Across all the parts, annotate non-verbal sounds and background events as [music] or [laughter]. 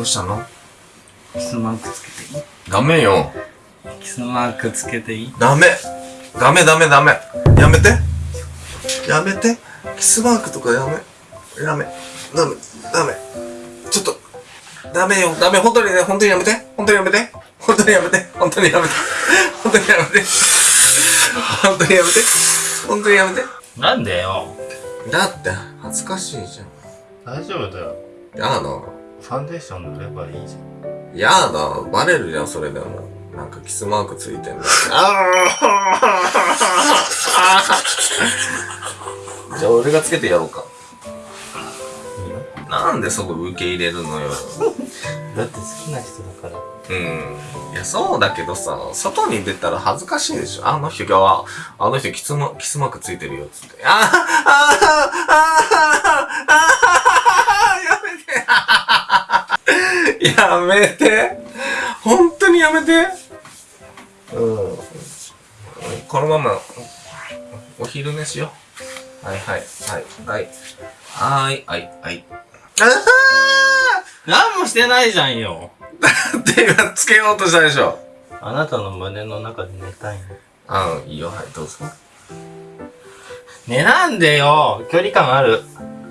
どうしたの？キスマークつけていい？ダメよ。キスマークつけていい？ダメ。ダメダメダメ。やめて。やめて。キスマークとかやめ。やめ。ダメ。ダメ。ちょっと。ダメよ。ダメ。本当にね、本当にやめて。本当にやめて。本当にやめて。本当にやめて。本当にやめて。本当にやめて。本当にやめて。なんでよ？だって、恥ずかしいじ大丈夫だよゃん。ファンデーション塗ればいいじゃんやだ。バレるじゃん、それでも。なんかキスマークついてんだ。[laughs] じゃあ俺がつけてやろうか。なんでそこ受け入れるのよ。だって好きな人だからうん。いや、そうだけどさ、外に出たら恥ずかしいでしょ。あの人今日は、あの人キスマキスマークついてるよ、つって。あーあーあーあーやめて本当にやめてうん。このまま、お昼寝しよう。はいはい、はい、はい。はい、はい、はい。あ何もしてないじゃんよーって今つけようとしたでしょ。あなたの胸の中で寝たいのあいいよ、はい、どうぞ。寝なんでよ距離感ある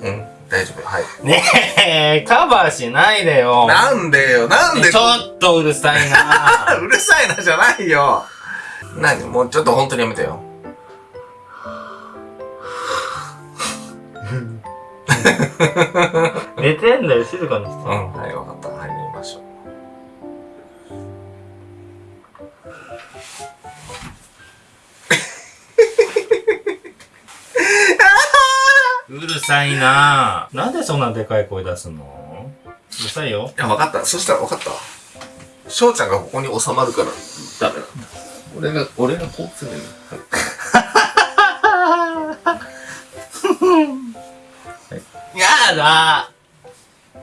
うん、大丈夫。はい。ねえカバーしないでよなんでよ、なんでちょっとうるさいな [laughs] うるさいなじゃないよ。何？もうちょっと本当にやめてよ。寝てんだよ静かにしてうん、はい、わかった。はい、寝ましょう。うるさいななんでそんなでかい声出すの？うるさいよいや、わかった。そしたらわかったわ。翔ちゃんがここに収まるから、ダメなんだ。俺が、俺がこうするの。[laughs] やだ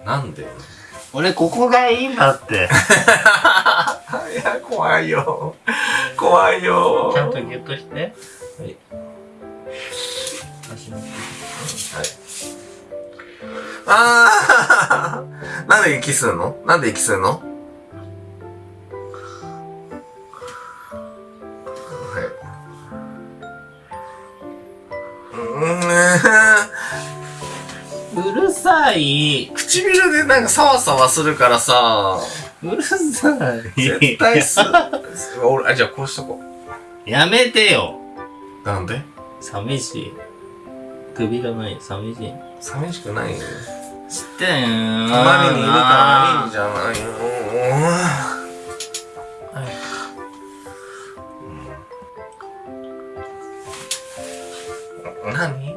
なんで？俺ここがいいんだって [laughs] いや、怖いよ。怖いよ。ちゃんとギュッとしてはい。足のはい。あー。なんで息するの？なんで息するの？はい。ううるさい。唇でなんかサワサワするからさ、うるさい。絶対す、俺、あ、じゃあこうしとこやめてよ。う。なんで？寂しい首がない寂しい寂しくないよ。知ってん隣にいるからいいじゃないよ。はい何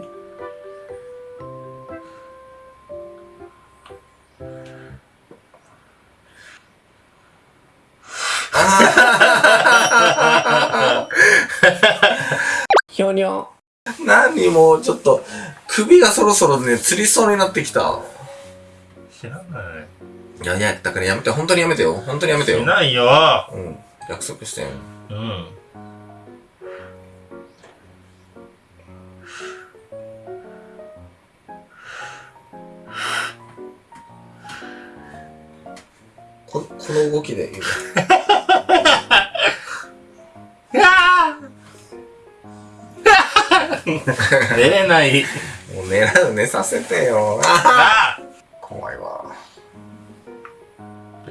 ひょにょ。[laughs] 何もうちょっと、首がそろそろね、つりそうになってきた。知らないいやいや、だからやめて、本当にやめてよ。本当にやめてよし。ないようん。約束してよ。うんここの動きで言う。[laughs] 出れないもう寝ら、寝させてよ。あ怖いわ。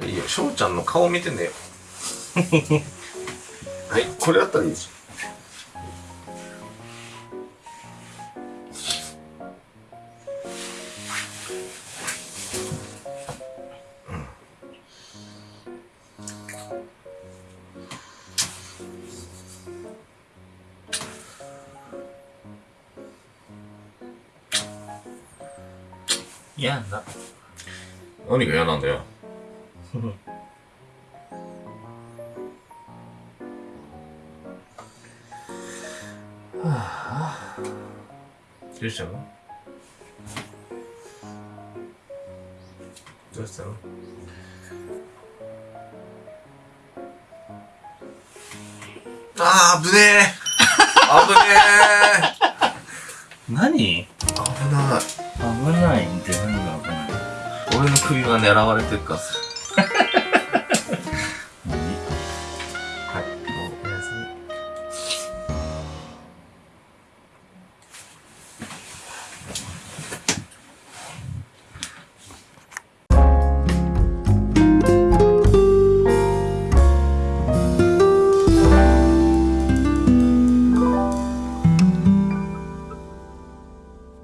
いいよ、翔ちゃんの顔見てねよ。[laughs] はい、これだったらいいでし嫌だょ。何が嫌なんだよ。[laughs] どうしたの？どうしたの？あー、危ねえ [laughs] 危ね何？え危ない。危ないって何が危ない俺の首が狙われてるから。